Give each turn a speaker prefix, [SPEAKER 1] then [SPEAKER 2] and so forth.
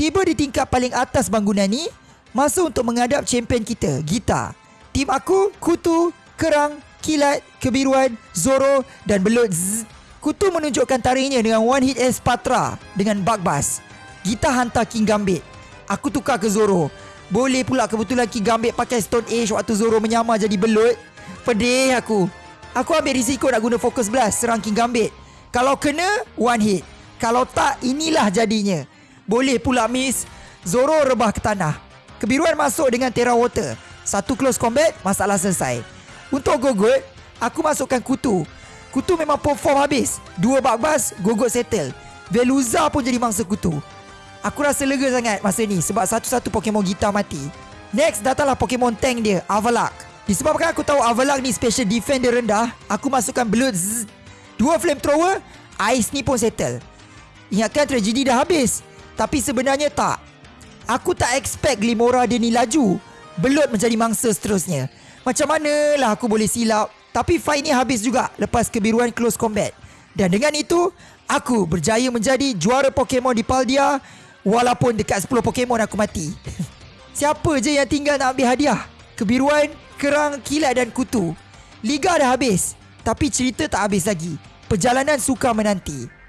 [SPEAKER 1] Tiba di tingkat paling atas bangunan ni Masa untuk menghadap champion kita Gita. Tim aku Kutu Kerang Kilat Kebiruan Zoro Dan Belut. Zzz. Kutu menunjukkan tariknya dengan one hit S Patra Dengan bug bus. Gita hantar King Gambit. Aku tukar ke Zoro. Boleh pula kebetulan King Gambit pakai Stone Age Waktu Zoro menyamar jadi belut. Pedih aku. Aku ambil risiko nak guna Focus Blast Serang King Gambit. Kalau kena One hit. Kalau tak Inilah jadinya Boleh pula miss Zoro rebah ke tanah. Kebiruan masuk dengan Terra Water. Satu close combat Masalah selesai. Untuk Gogot Aku masukkan Kutu. Kutu memang perform habis. Dua bakbas Gogot settle. Veluza pun jadi mangsa Kutu. Aku rasa lega sangat masa ni Sebab satu-satu Pokemon Gita mati. Next datanglah Pokemon Tank dia Avalak. Disebabkan aku tahu Avalak ni special defense dia rendah Aku masukkan Blood. Dua flamethrower Ice ni pun settle. Ingatkan tragedi dah habis Tapi sebenarnya tak. Aku tak expect Glimora dia ni laju. Belut menjadi mangsa seterusnya. Macam manalah aku boleh silap. Tapi fight ni habis juga Lepas kebiruan close combat. Dan dengan itu Aku berjaya menjadi juara Pokemon di Paldia Walaupun dekat 10 Pokemon aku mati. Siapa je yang tinggal nak ambil hadiah? Kebiruan, kerang, kilat dan kutu. Liga dah habis Tapi cerita tak habis lagi. Perjalanan suka menanti